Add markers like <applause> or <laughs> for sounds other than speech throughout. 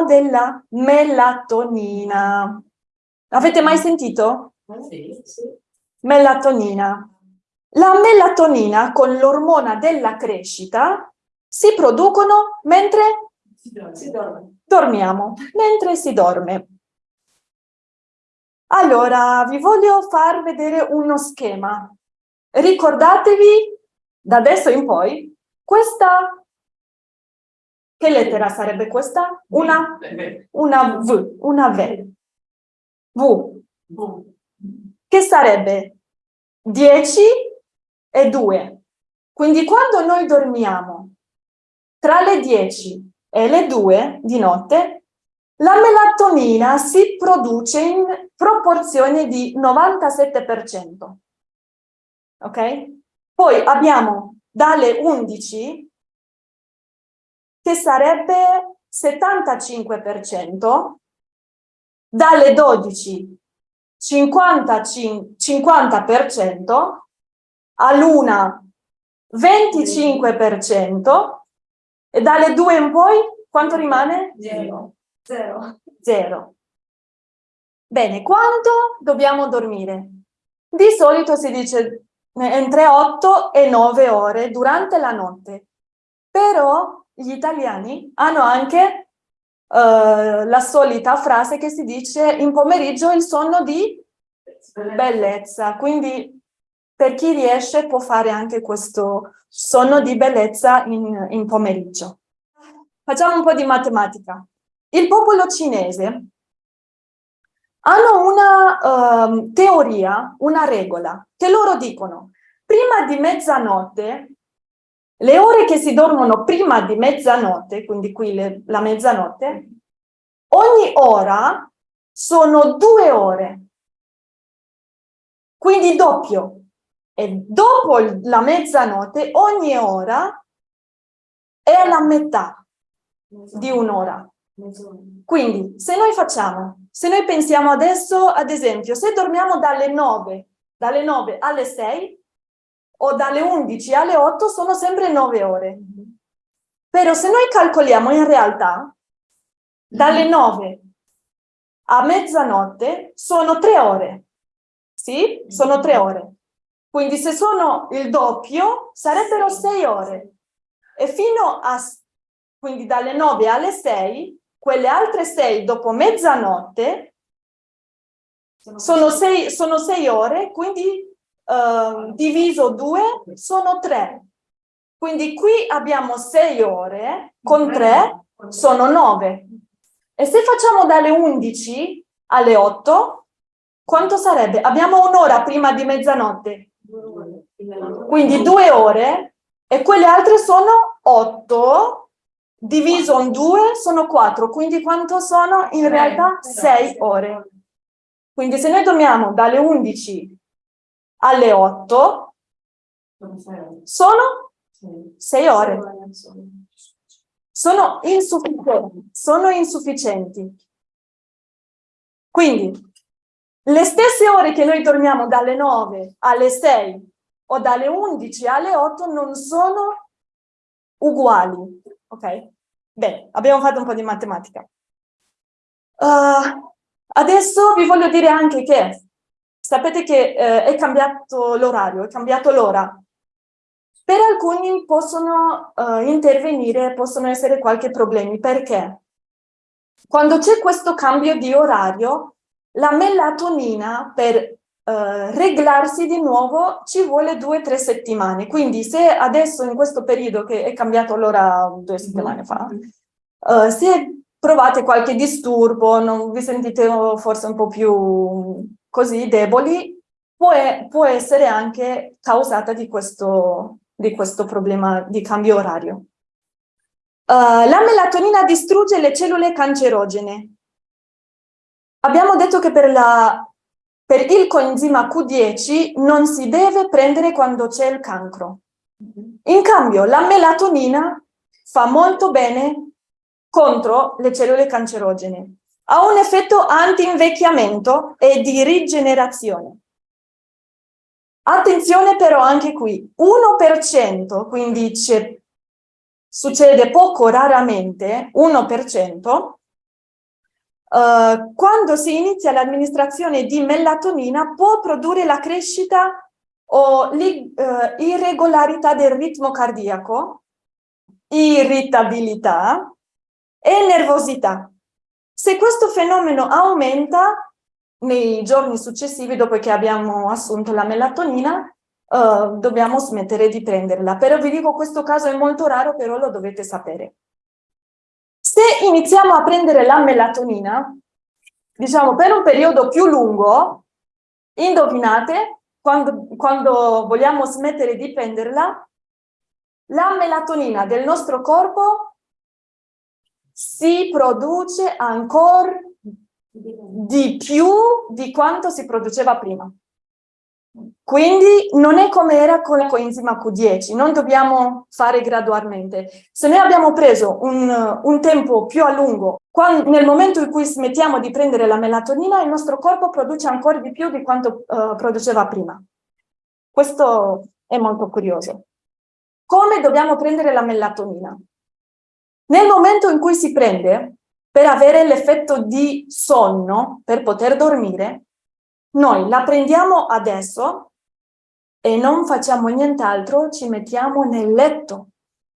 parliamo della melatonina. Avete mai sentito? Sì, sì. Melatonina. La melatonina con l'ormona della crescita si producono mentre Si dorme. Si dorme. dormiamo, mentre si dorme. Allora, vi voglio far vedere uno schema. Ricordatevi, da adesso in poi, questa... Che lettera sarebbe questa? Una, una V, una V. V, che sarebbe 10 e 2. Quindi quando noi dormiamo tra le 10 e le 2 di notte, la melatonina si produce in proporzione di 97%. Ok? Poi abbiamo dalle 11 che sarebbe 75%, dalle 12 55 50%, all'una 25% e dalle 2 in poi quanto rimane? Zero. Zero. Zero. Bene, quanto dobbiamo dormire? Di solito si dice entre 8 e 9 ore durante la notte, però gli italiani hanno anche eh, la solita frase che si dice in pomeriggio il sonno di bellezza, quindi per chi riesce può fare anche questo sonno di bellezza in, in pomeriggio. Facciamo un po' di matematica. Il popolo cinese hanno una ehm, teoria, una regola, che loro dicono prima di mezzanotte, le ore che si dormono prima di mezzanotte, quindi qui le- la mezzanotte, ogni ora sono due ore, quindi doppio. E dopo la mezzanotte ogni ora è la metà di un'ora. Quindi, se noi facciamo, se noi pensiamo adesso, ad esempio, se dormiamo dalle 9, dalle 9 alle 6 o dalle 11 alle 8 sono sempre 9 ore. Però se noi calcoliamo in realtà, dalle 9 a mezzanotte sono 3 ore. Sì? Sono 3 ore. Quindi se sono il doppio sarebbero 6 ore. E fino a, quindi dalle 9 alle 6 quelle altre sei dopo mezzanotte sono sei, sono sei ore, quindi eh, diviso due sono tre. Quindi qui abbiamo sei ore, con tre sono nove. E se facciamo dalle 11 alle 8, quanto sarebbe? Abbiamo un'ora prima di mezzanotte, quindi due ore, e quelle altre sono otto, diviso in due sono 4, quindi quanto sono in realtà 6 ore. Quindi se noi dormiamo dalle 11 alle 8 sono 6 ore. Sono insufficienti, sono insufficienti. Quindi le stesse ore che noi dormiamo dalle 9 alle 6 o dalle 11 alle 8 non sono uguali. Ok? Bene, abbiamo fatto un po' di matematica. Uh, adesso vi voglio dire anche che sapete che eh, è cambiato l'orario, è cambiato l'ora. Per alcuni possono uh, intervenire, possono essere qualche problemi, perché quando c'è questo cambio di orario, la melatonina per Uh, reglarsi di nuovo ci vuole due o tre settimane. Quindi se adesso in questo periodo che è cambiato l'ora due settimane fa, uh, se provate qualche disturbo, non vi sentite forse un po' più così deboli, può, può essere anche causata di questo, di questo problema di cambio orario. Uh, la melatonina distrugge le cellule cancerogene. Abbiamo detto che per la per il coenzima Q10 non si deve prendere quando c'è il cancro. In cambio, la melatonina fa molto bene contro le cellule cancerogene. Ha un effetto anti-invecchiamento e di rigenerazione. Attenzione però anche qui, 1%, quindi succede poco raramente, 1%, Uh, quando si inizia l'amministrazione di melatonina può produrre la crescita o l'irregolarità uh, del ritmo cardiaco, irritabilità e nervosità. Se questo fenomeno aumenta nei giorni successivi, dopo che abbiamo assunto la melatonina, uh, dobbiamo smettere di prenderla. Però vi dico, questo caso è molto raro, però lo dovete sapere. Se iniziamo a prendere la melatonina, diciamo per un periodo più lungo, indovinate, quando, quando vogliamo smettere di prenderla, la melatonina del nostro corpo si produce ancora di più di quanto si produceva prima. Quindi non è come era con la coenzima Q10, non dobbiamo fare gradualmente. Se noi abbiamo preso un, un tempo più a lungo, quando, nel momento in cui smettiamo di prendere la melatonina, il nostro corpo produce ancora di più di quanto uh, produceva prima. Questo è molto curioso. Come dobbiamo prendere la melatonina? Nel momento in cui si prende, per avere l'effetto di sonno, per poter dormire, noi la prendiamo adesso e non facciamo nient'altro, ci mettiamo nel letto.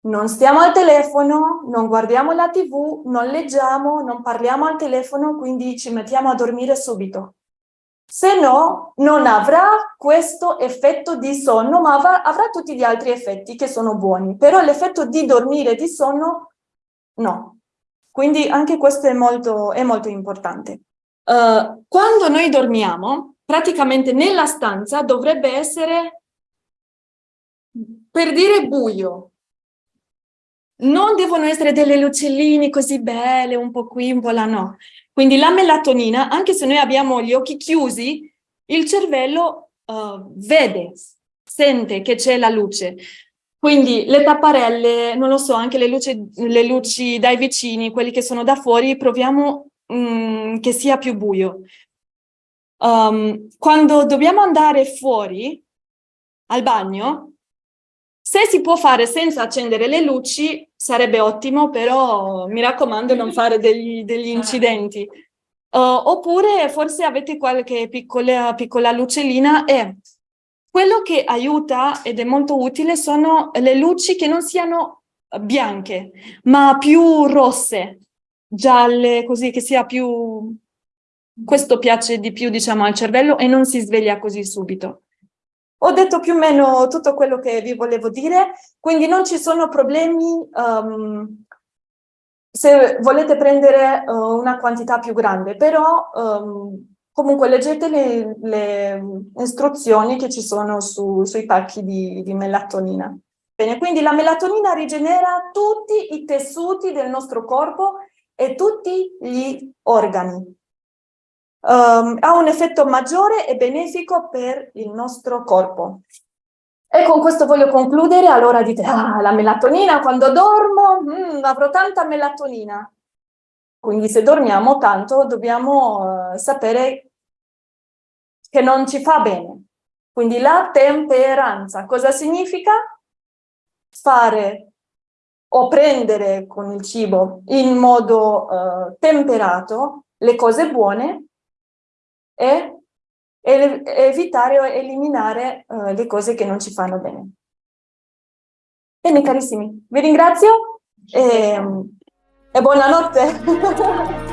Non stiamo al telefono, non guardiamo la tv, non leggiamo, non parliamo al telefono, quindi ci mettiamo a dormire subito. Se no, non avrà questo effetto di sonno, ma avrà, avrà tutti gli altri effetti che sono buoni. Però l'effetto di dormire, di sonno, no. Quindi anche questo è molto, è molto importante. Uh, quando noi dormiamo, praticamente nella stanza dovrebbe essere, per dire buio, non devono essere delle lucellini così belle, un po' qui, un po' là, no. Quindi la melatonina, anche se noi abbiamo gli occhi chiusi, il cervello uh, vede, sente che c'è la luce. Quindi le tapparelle, non lo so, anche le luci, le luci dai vicini, quelli che sono da fuori, proviamo Mm, che sia più buio. Um, quando dobbiamo andare fuori al bagno, se si può fare senza accendere le luci sarebbe ottimo, però mi raccomando non fare degli, degli incidenti. Uh, oppure forse avete qualche piccola, piccola lucellina e quello che aiuta ed è molto utile sono le luci che non siano bianche, ma più rosse, gialle, così che sia più... Questo piace di più, diciamo, al cervello e non si sveglia così subito. Ho detto più o meno tutto quello che vi volevo dire, quindi non ci sono problemi um, se volete prendere uh, una quantità più grande, però um, comunque leggete le, le, istruzioni che ci sono su, sui pacchi di, di melatonina. Bene, quindi la melatonina rigenera tutti i tessuti del nostro corpo e tutti gli organi. Um, ha un effetto maggiore e benefico per il nostro corpo. E con questo voglio concludere, allora dite, ah, la melatonina, quando dormo mm, avrò tanta melatonina. Quindi se dormiamo tanto dobbiamo uh, sapere che non ci fa bene. Quindi la temperanza, cosa significa? Fare o prendere con il cibo in modo uh, temperato le cose buone e, evitare o eliminare uh, le cose che non ci fanno bene. Bene carissimi, vi ringrazio e, e buonanotte! <laughs>